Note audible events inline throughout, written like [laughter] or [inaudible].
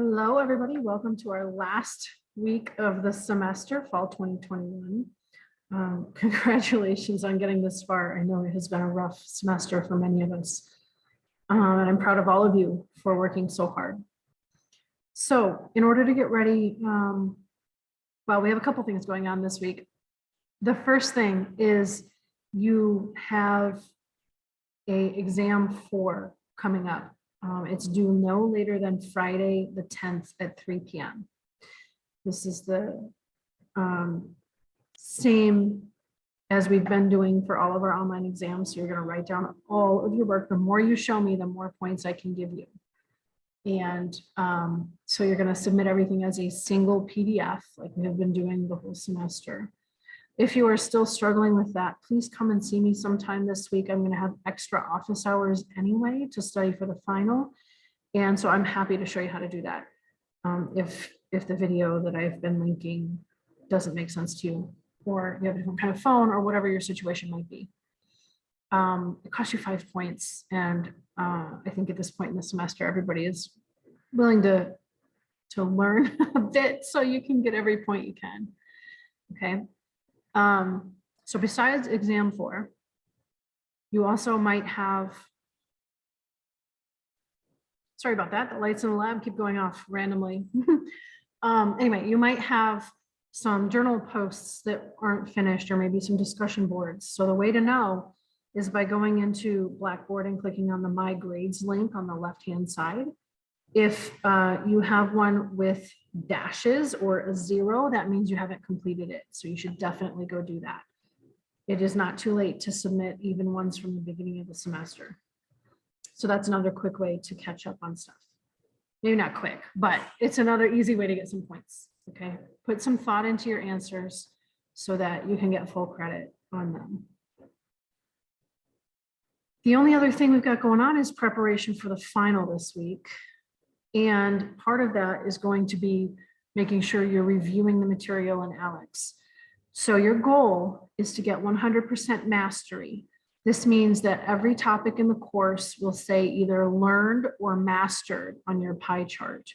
Hello, everybody. Welcome to our last week of the semester, fall 2021. Um, [laughs] Congratulations on getting this far. I know it has been a rough semester for many of us. Um, And I'm proud of all of you for working so hard. So in order to get ready, um, well, we have a couple things going on this week. The first thing is you have a exam four coming up. Um, it's due no later than Friday, the tenth at three P M. This is the um, same as we've been doing for all of our online exams. So you're gonna write down all of your work. The more you show me, the more points I can give you. And um, so you're gonna submit everything as a single PDF, like we have been doing the whole semester. If you are still struggling with that, please come and see me sometime this week. I'm gonna have extra office hours anyway to study for the final. And so I'm happy to show you how to do that. Um, if, if the video that I've been linking doesn't make sense to you, or you have a different kind of phone, or whatever your situation might be. Um, it costs you five points, and uh, I think at this point in the semester, everybody is willing to, to learn [laughs] a bit, so you can get every point you can. Okay. Um, so besides exam four, you also might have. Sorry about that. The lights in the lab keep going off randomly. [laughs] Um, anyway, you might have some journal posts that aren't finished or maybe some discussion boards. So the way to know is by going into Blackboard and clicking on the My Grades link on the left-hand side. If uh, you have one with dashes or a zero, that means you haven't completed it. So you should definitely go do that. It is not too late to submit even ones from the beginning of the semester. So that's another quick way to catch up on stuff. Maybe not quick, but it's another easy way to get some points. Okay, put some thought into your answers so that you can get full credit on them. The only other thing we've got going on is preparation for the final this week. And part of that is going to be making sure you're reviewing the material in ALEKS. So your goal is to get 100% mastery. This means that every topic in the course will say either learned or mastered on your pie chart.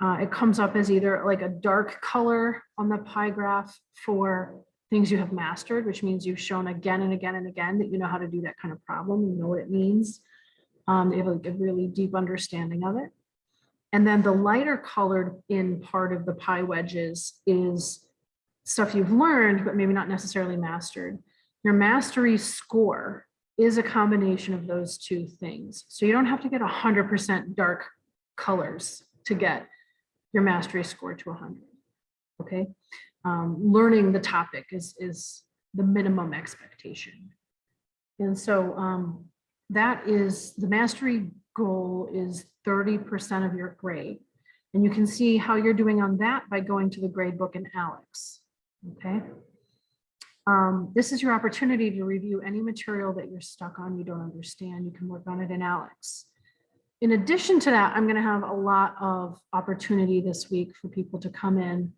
Uh, it comes up as either like a dark color on the pie graph for things you have mastered, which means you've shown again and again and again that you know how to do that kind of problem, you know what it means. Um, you have like a really deep understanding of it. And then the lighter colored in part of the pie wedges is stuff you've learned, but maybe not necessarily mastered. Your mastery score is a combination of those two things. So you don't have to get 100% dark colors to get your mastery score to 100. Okay, um, learning the topic is, is the minimum expectation. And so um, that is the mastery goal is 30% of your grade. And you can see how you're doing on that by going to the grade book in ALEKS. Okay. Um, this is your opportunity to review any material that you're stuck on, you don't understand, you can work on it in ALEKS. In addition to that, I'm going to have a lot of opportunity this week for people to come in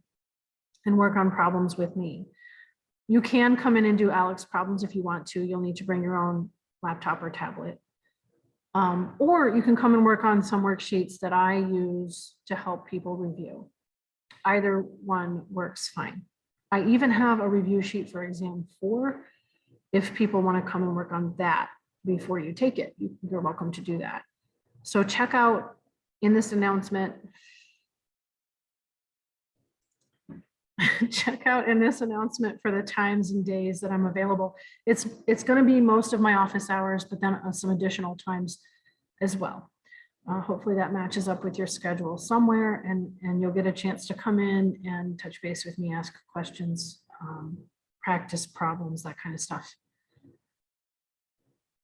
and work on problems with me. You can come in and do ALEKS problems if you want to. You'll need to bring your own laptop or tablet. Um, or you can come and work on some worksheets that I use to help people review. Either one works fine. I even have a review sheet for exam four. If people want to come and work on that before you take it, you're welcome to do that. So check out in this announcement. [laughs] check out in this announcement for the times and days that I'm available. It's it's going to be most of my office hours, but then uh, some additional times as well. Uh, hopefully that matches up with your schedule somewhere and, and you'll get a chance to come in and touch base with me, ask questions, um, practice problems, that kind of stuff.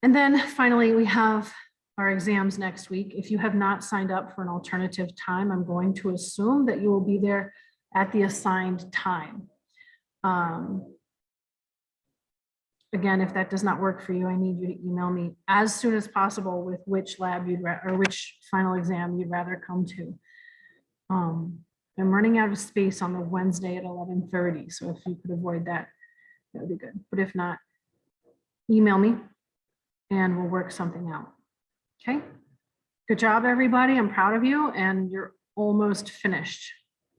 And then finally, we have our exams next week. If you have not signed up for an alternative time, I'm going to assume that you will be there at the assigned time. Um, again, if that does not work for you, I need you to email me as soon as possible with which lab you'd or which final exam you'd rather come to. Um, I'm running out of space on the Wednesday at 11:30, so if you could avoid that, that would be good. But if not, email me and we'll work something out. Okay. Good job, everybody. I'm proud of you and you're almost finished.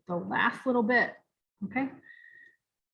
The last little bit, okay?